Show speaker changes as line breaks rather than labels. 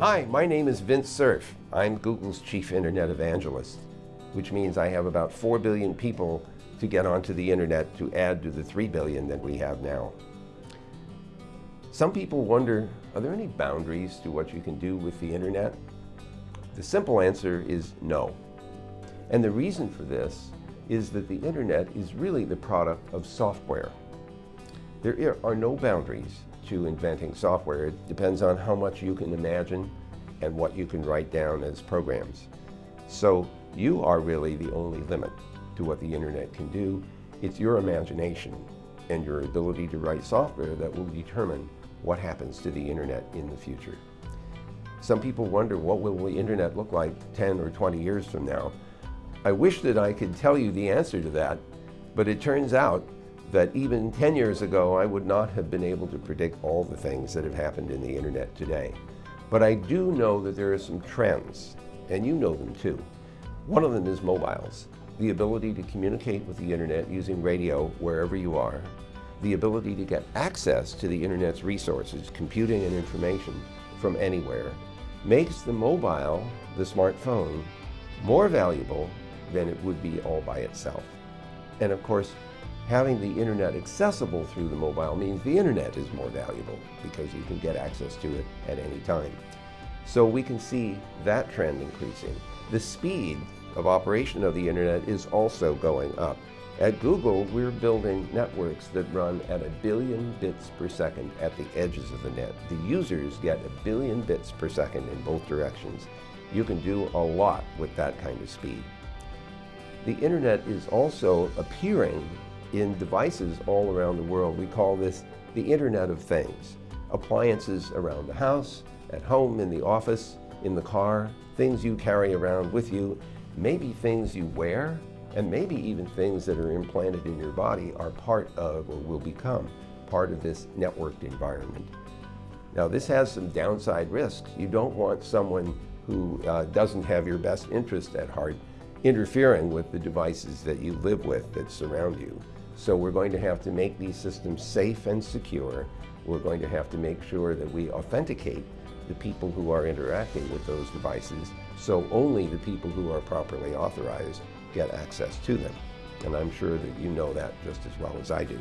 Hi, my name is Vint Cerf. I'm Google's chief internet evangelist, which means I have about 4 billion people to get onto the internet to add to the 3 billion that we have now. Some people wonder, are there any boundaries to what you can do with the internet? The simple answer is no. And the reason for this is that the internet is really the product of software. There are no boundaries to inventing software. It depends on how much you can imagine and what you can write down as programs. So you are really the only limit to what the internet can do. It's your imagination and your ability to write software that will determine what happens to the internet in the future. Some people wonder what will the internet look like 10 or 20 years from now. I wish that I could tell you the answer to that, but it turns out that even 10 years ago I would not have been able to predict all the things that have happened in the internet today. But I do know that there are some trends, and you know them too. One of them is mobiles, the ability to communicate with the internet using radio wherever you are, the ability to get access to the internet's resources, computing and information from anywhere, makes the mobile, the smartphone, more valuable than it would be all by itself. And of course, having the internet accessible through the mobile means the internet is more valuable because you can get access to it at any time. So we can see that trend increasing. The speed of operation of the internet is also going up. At Google, we're building networks that run at a billion bits per second at the edges of the net. The users get a billion bits per second in both directions. You can do a lot with that kind of speed. The internet is also appearing in devices all around the world. We call this the Internet of Things. Appliances around the house, at home, in the office, in the car, things you carry around with you, maybe things you wear, and maybe even things that are implanted in your body are part of or will become part of this networked environment. Now this has some downside risks. You don't want someone who uh, doesn't have your best interest at heart interfering with the devices that you live with that surround you. So we're going to have to make these systems safe and secure. We're going to have to make sure that we authenticate the people who are interacting with those devices so only the people who are properly authorized get access to them. And I'm sure that you know that just as well as I do.